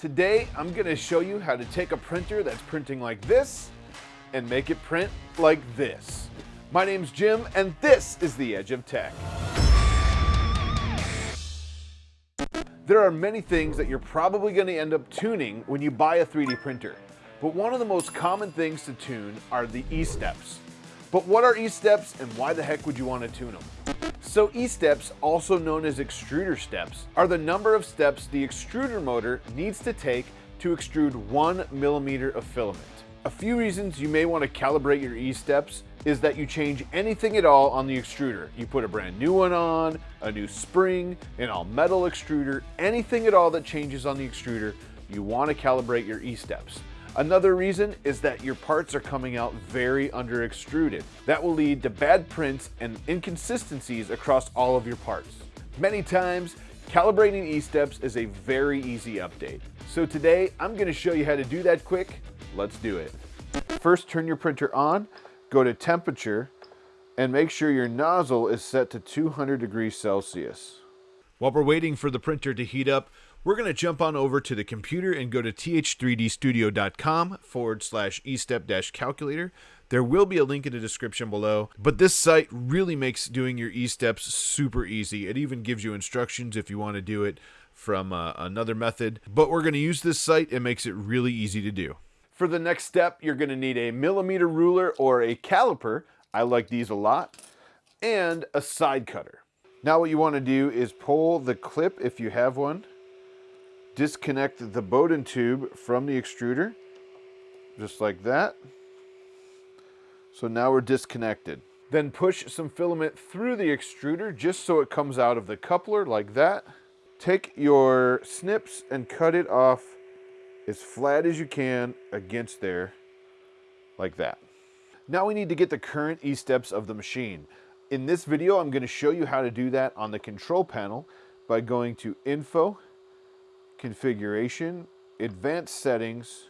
Today, I'm gonna show you how to take a printer that's printing like this and make it print like this. My name's Jim, and this is the Edge of Tech. There are many things that you're probably gonna end up tuning when you buy a 3D printer. But one of the most common things to tune are the E-steps. But what are E-steps and why the heck would you want to tune them? So E-steps, also known as extruder steps, are the number of steps the extruder motor needs to take to extrude one millimeter of filament. A few reasons you may want to calibrate your E-steps is that you change anything at all on the extruder. You put a brand new one on, a new spring, an all metal extruder, anything at all that changes on the extruder, you want to calibrate your E-steps. Another reason is that your parts are coming out very under extruded. That will lead to bad prints and inconsistencies across all of your parts. Many times, calibrating E-steps is a very easy update. So today, I'm gonna show you how to do that quick. Let's do it. First, turn your printer on, go to temperature, and make sure your nozzle is set to 200 degrees Celsius. While we're waiting for the printer to heat up, we're going to jump on over to the computer and go to th3dstudio.com forward slash estep dash calculator. There will be a link in the description below, but this site really makes doing your e-steps super easy. It even gives you instructions if you want to do it from uh, another method, but we're going to use this site. It makes it really easy to do. For the next step, you're going to need a millimeter ruler or a caliper. I like these a lot. And a side cutter. Now what you want to do is pull the clip if you have one disconnect the Bowden tube from the extruder, just like that. So now we're disconnected. Then push some filament through the extruder just so it comes out of the coupler like that. Take your snips and cut it off as flat as you can against there, like that. Now we need to get the current E-steps of the machine. In this video, I'm going to show you how to do that on the control panel by going to Info, configuration, advanced settings,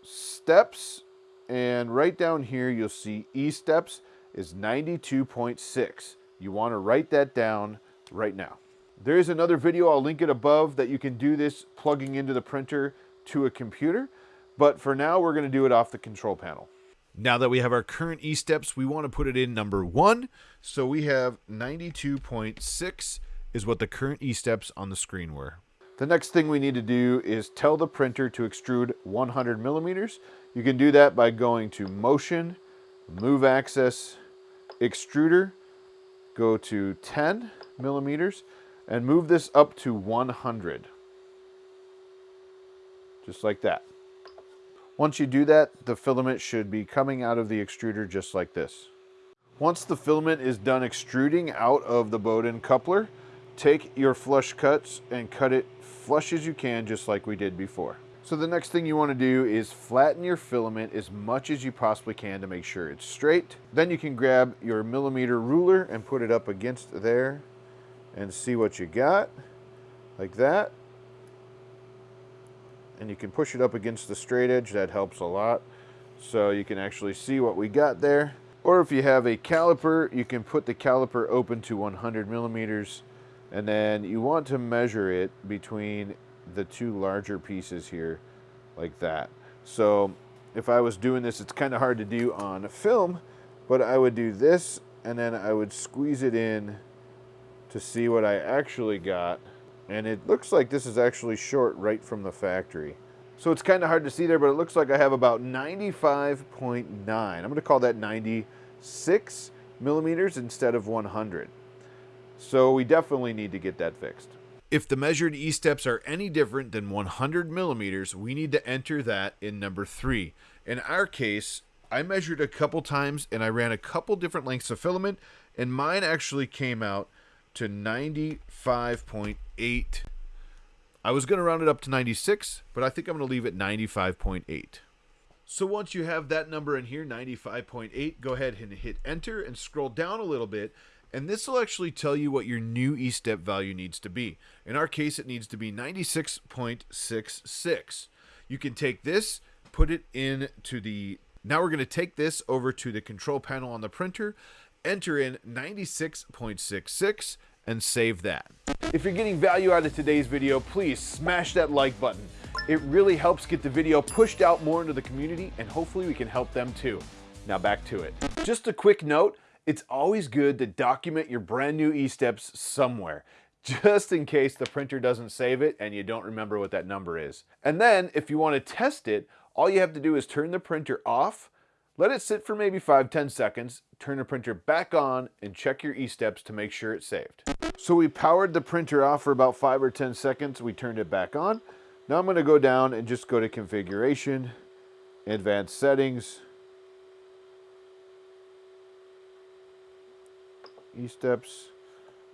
steps, and right down here you'll see E-steps is 92.6. You want to write that down right now. There is another video, I'll link it above, that you can do this plugging into the printer to a computer, but for now we're going to do it off the control panel. Now that we have our current E-steps, we want to put it in number one. So we have 92.6 is what the current E-steps on the screen were. The next thing we need to do is tell the printer to extrude 100 millimeters. You can do that by going to Motion, Move Axis, Extruder, go to 10 millimeters, and move this up to 100. Just like that. Once you do that, the filament should be coming out of the extruder just like this. Once the filament is done extruding out of the Bowden coupler, take your flush cuts and cut it flush as you can, just like we did before. So the next thing you want to do is flatten your filament as much as you possibly can to make sure it's straight. Then you can grab your millimeter ruler and put it up against there and see what you got, like that. And you can push it up against the straight edge, that helps a lot. So you can actually see what we got there. Or if you have a caliper, you can put the caliper open to 100 millimeters and then you want to measure it between the two larger pieces here like that. So if I was doing this, it's kind of hard to do on film, but I would do this and then I would squeeze it in to see what I actually got. And it looks like this is actually short right from the factory. So it's kind of hard to see there, but it looks like I have about 95.9. I'm going to call that 96 millimeters instead of 100. So we definitely need to get that fixed. If the measured E-steps are any different than 100 millimeters, we need to enter that in number three. In our case, I measured a couple times and I ran a couple different lengths of filament and mine actually came out to 95.8. I was going to round it up to 96, but I think I'm going to leave it 95.8. So once you have that number in here, 95.8, go ahead and hit enter and scroll down a little bit and this will actually tell you what your new E-step value needs to be. In our case, it needs to be 96.66. You can take this, put it into the... Now we're going to take this over to the control panel on the printer, enter in 96.66, and save that. If you're getting value out of today's video, please smash that like button. It really helps get the video pushed out more into the community and hopefully we can help them too. Now back to it. Just a quick note, it's always good to document your brand new e-steps somewhere just in case the printer doesn't save it and you don't remember what that number is. And then if you want to test it, all you have to do is turn the printer off, let it sit for maybe 5-10 seconds, turn the printer back on, and check your e-steps to make sure it's saved. So we powered the printer off for about 5 or 10 seconds, we turned it back on. Now I'm going to go down and just go to configuration, advanced settings, e-steps,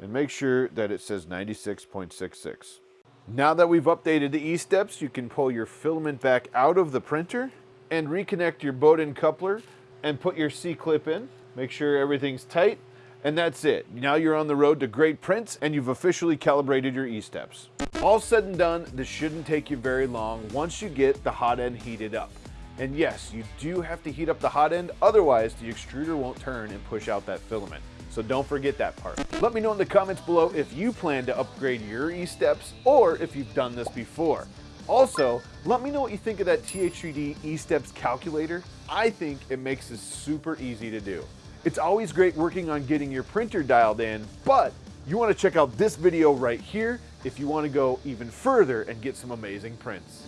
and make sure that it says 96.66. Now that we've updated the E-steps, you can pull your filament back out of the printer and reconnect your Bowden coupler and put your C-clip in. Make sure everything's tight and that's it. Now you're on the road to great prints and you've officially calibrated your E-steps. All said and done, this shouldn't take you very long once you get the hot end heated up. And yes, you do have to heat up the hot end, otherwise the extruder won't turn and push out that filament. So don't forget that part. Let me know in the comments below if you plan to upgrade your E-steps or if you've done this before. Also, let me know what you think of that TH3D E-steps calculator. I think it makes this super easy to do. It's always great working on getting your printer dialed in, but you want to check out this video right here if you want to go even further and get some amazing prints.